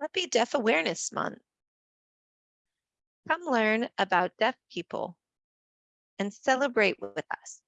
Happy Deaf Awareness Month. Come learn about deaf people and celebrate with us.